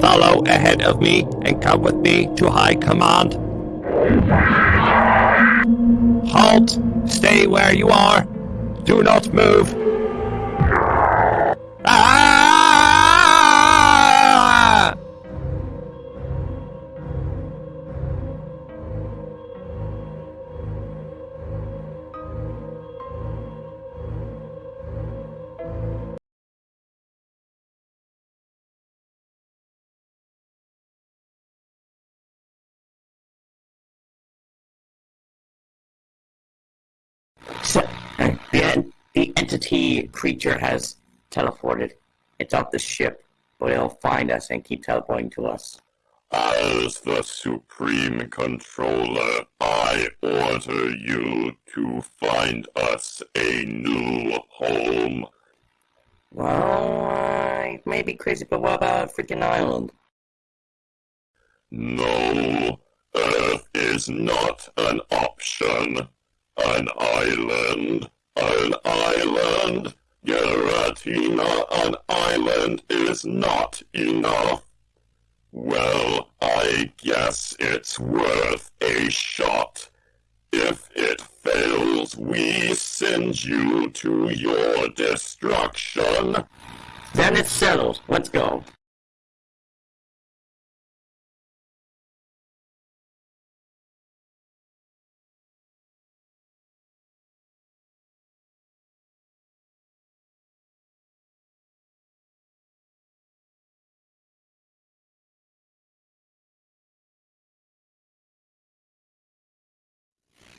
go ahead of me and come with me to High Command. Halt! Stay where you are! Do not move! Entity creature has teleported. It's off the ship, but it'll find us and keep teleporting to us. As the Supreme Controller, I order you to find us a new home. Well, I may be crazy, but what about a freaking island? No, Earth is not an option. An island, an island. Giratina, an island is not enough. Well, I guess it's worth a shot. If it fails, we send you to your destruction. Then it's settled. Let's go.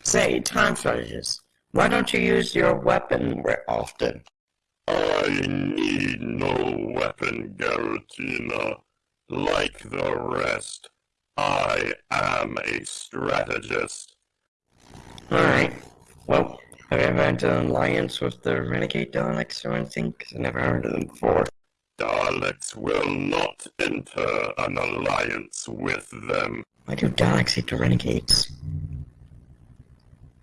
Say, time shortages. Why don't you use your weapon more often? I need no weapon, Giratina. Like the rest, I am a strategist. Alright. Well, have you ever entered an alliance with the Renegade Daleks or anything? Because I never heard of them before. Daleks will not enter an alliance with them. Why do Daleks hate the Renegades?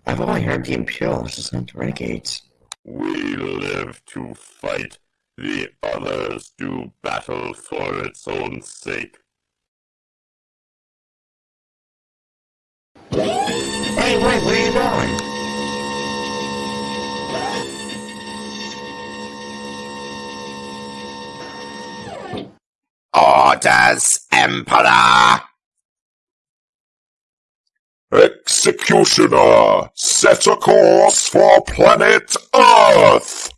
I've only heard the Imperials, not the Renegades. We live to fight. The others do battle for its own sake. Hey, wait, where are you going? Orders, Emperor! Executioner, set a course for planet Earth!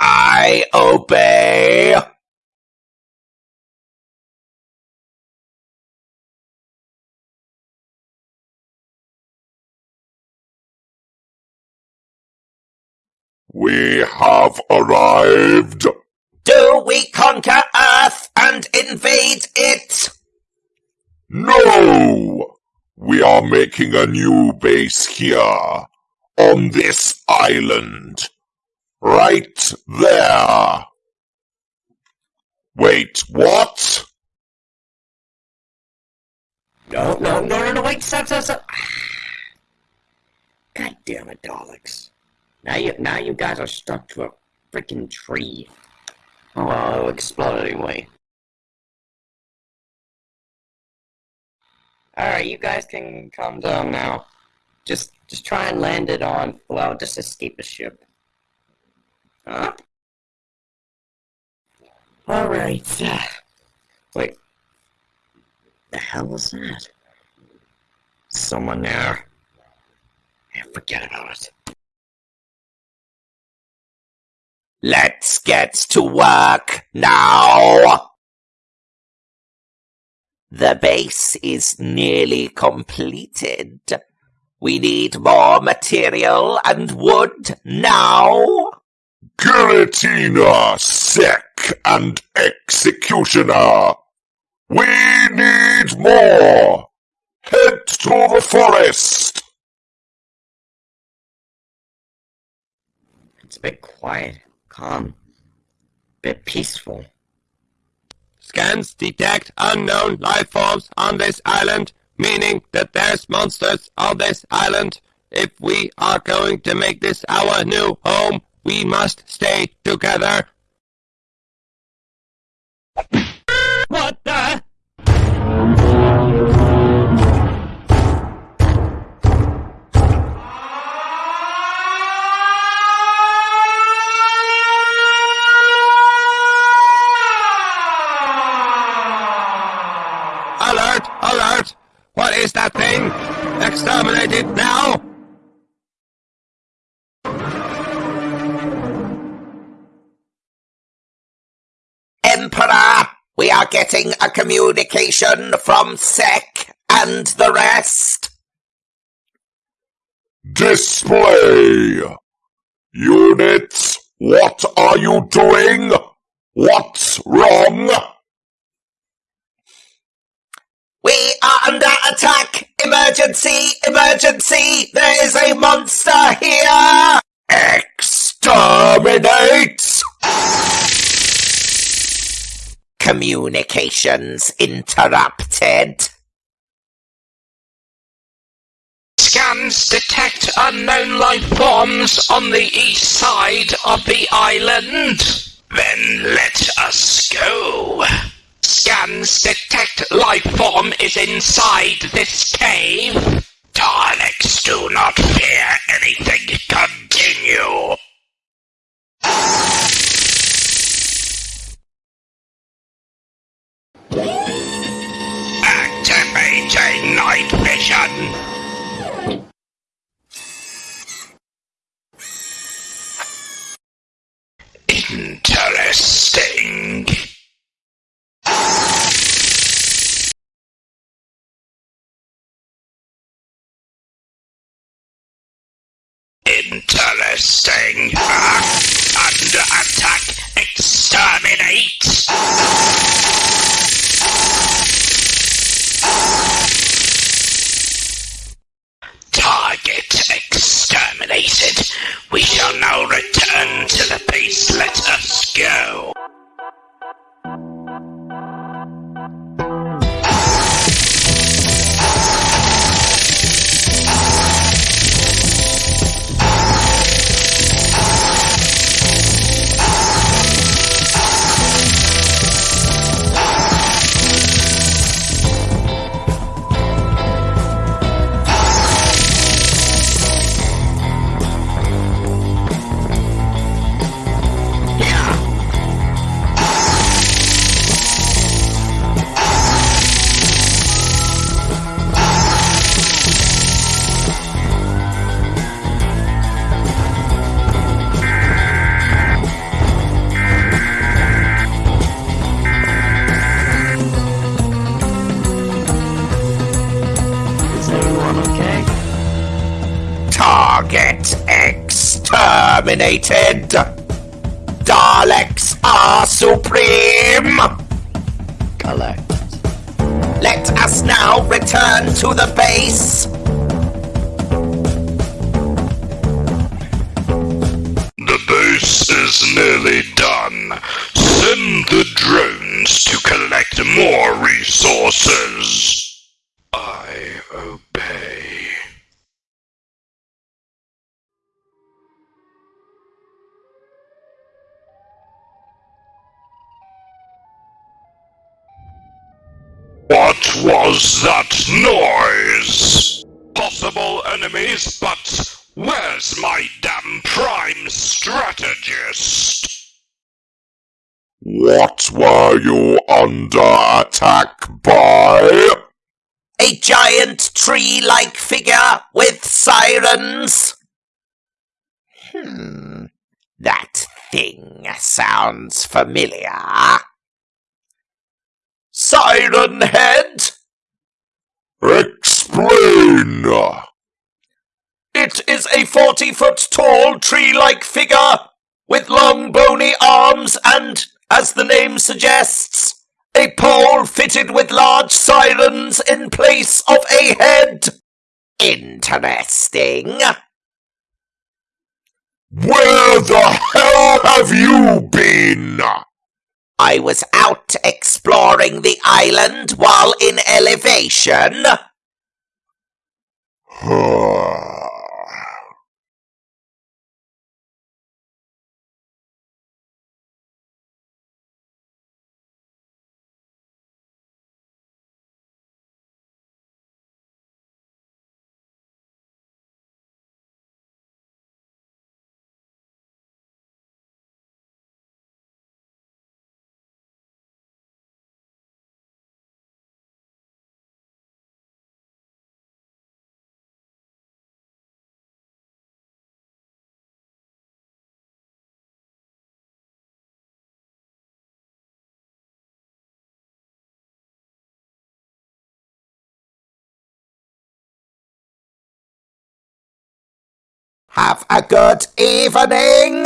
I obey! We have arrived! Do we conquer Earth and invade it? No! We are making a new base here, on this island. Right there. Wait, what? No, no, no, no, no, wait, stop, stop, stop. God damn it, Daleks. Now you, now you guys are stuck to a freaking tree. Oh, well, it'll explode anyway. Alright, you guys can calm down now. Just, just try and land it on, well, just escape the ship. Huh? Alright. Wait. The hell was that? Someone there. Yeah, forget about it. Let's get to work now! The base is nearly completed. We need more material and wood now. Giratina, Sec, and Executioner. We need more. Head to the forest. It's a bit quiet, calm, a bit peaceful. Scans detect unknown life forms on this island, meaning that there's monsters on this island. If we are going to make this our new home, we must stay together. What the? Getting a communication from Sec and the rest. Display! Units, what are you doing? What's wrong? We are under attack! Emergency! Emergency! There is a monster here! Exterminate! Communications interrupted. Scans detect unknown life forms on the east side of the island. Then let us go. Scans detect life form is inside this cave. Daleks do not fear anything. Continue. Activating night vision. Interesting. Interesting. Exterminated. Daleks are supreme. Collect. Let us now return to the base. The base is nearly done. Send the drones to collect more resources. I obey. What was that noise? Possible enemies, but where's my damn prime strategist? What were you under attack by? A giant tree-like figure with sirens. Hmm. That thing sounds familiar. Siren Head? Explain! It is a forty foot tall tree like figure with long bony arms and, as the name suggests, a pole fitted with large sirens in place of a head. Interesting. Where the hell have you been? I was out exploring the island while in elevation. Have a good evening.